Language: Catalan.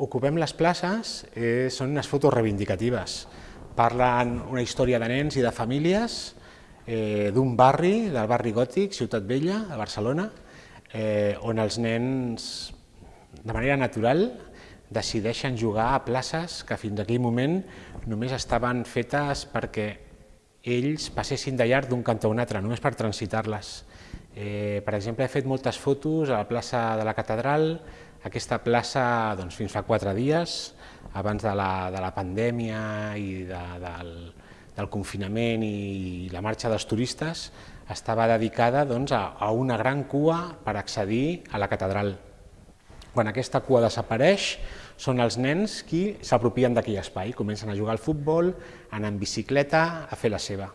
Ocupem les places eh, són unes fotos reivindicatives. Parlen una història de nens i de famílies eh, d'un barri, del barri gòtic, Ciutat Vella, de Barcelona, eh, on els nens, de manera natural, decideixen jugar a places que fins aquell moment només estaven fetes perquè ells passessin de llarg d'un cantó a un altre, només per transitar-les. Eh, per exemple, he fet moltes fotos a la plaça de la Catedral, aquesta plaça doncs, fins fa quatre dies, abans de la, de la pandèmia i de, del, del confinament i la marxa dels turistes, estava dedicada doncs, a, a una gran cua per accedir a la catedral. Quan aquesta cua desapareix, són els nens qui s'apropien d'aquell espai, comencen a jugar al futbol, anar en bicicleta, a fer la seva.